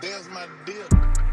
There's my deal.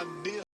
cabeça.